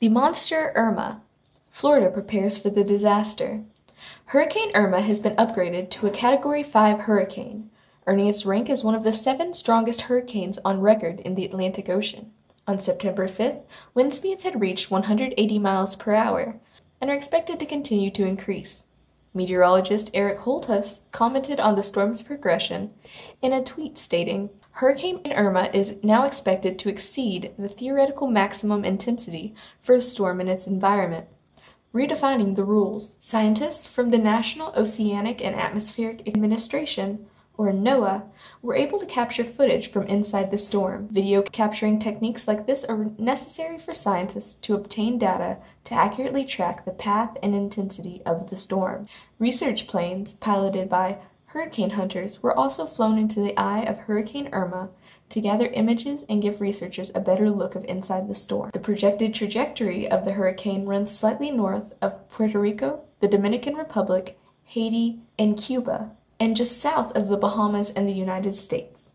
The monster Irma. Florida prepares for the disaster. Hurricane Irma has been upgraded to a Category 5 hurricane, earning its rank as one of the seven strongest hurricanes on record in the Atlantic Ocean. On September 5th, wind speeds had reached 180 miles per hour and are expected to continue to increase. Meteorologist Eric Holthaus commented on the storm's progression in a tweet stating, Hurricane Irma is now expected to exceed the theoretical maximum intensity for a storm in its environment, redefining the rules. Scientists from the National Oceanic and Atmospheric Administration or NOAA, were able to capture footage from inside the storm. Video capturing techniques like this are necessary for scientists to obtain data to accurately track the path and intensity of the storm. Research planes, piloted by hurricane hunters, were also flown into the eye of Hurricane Irma to gather images and give researchers a better look of inside the storm. The projected trajectory of the hurricane runs slightly north of Puerto Rico, the Dominican Republic, Haiti, and Cuba, and just south of the Bahamas and the United States.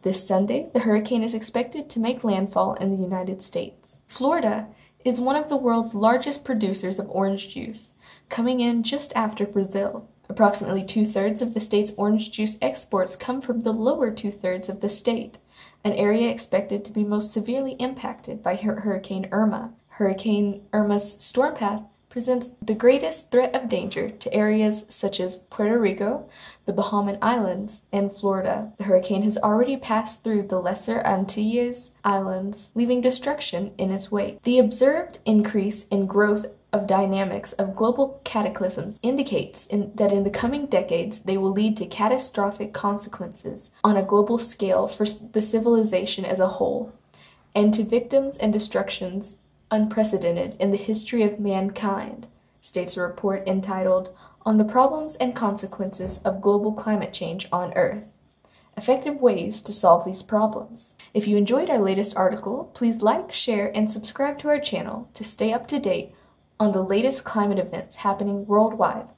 This Sunday, the hurricane is expected to make landfall in the United States. Florida is one of the world's largest producers of orange juice, coming in just after Brazil. Approximately two thirds of the state's orange juice exports come from the lower two thirds of the state, an area expected to be most severely impacted by Hurricane Irma. Hurricane Irma's storm path presents the greatest threat of danger to areas such as Puerto Rico, the Bahamian Islands, and Florida. The hurricane has already passed through the Lesser Antilles Islands, leaving destruction in its wake. The observed increase in growth of dynamics of global cataclysms indicates in, that in the coming decades they will lead to catastrophic consequences on a global scale for the civilization as a whole, and to victims and destructions unprecedented in the history of mankind, states a report entitled On the Problems and Consequences of Global Climate Change on Earth Effective Ways to Solve These Problems. If you enjoyed our latest article, please like, share, and subscribe to our channel to stay up to date on the latest climate events happening worldwide.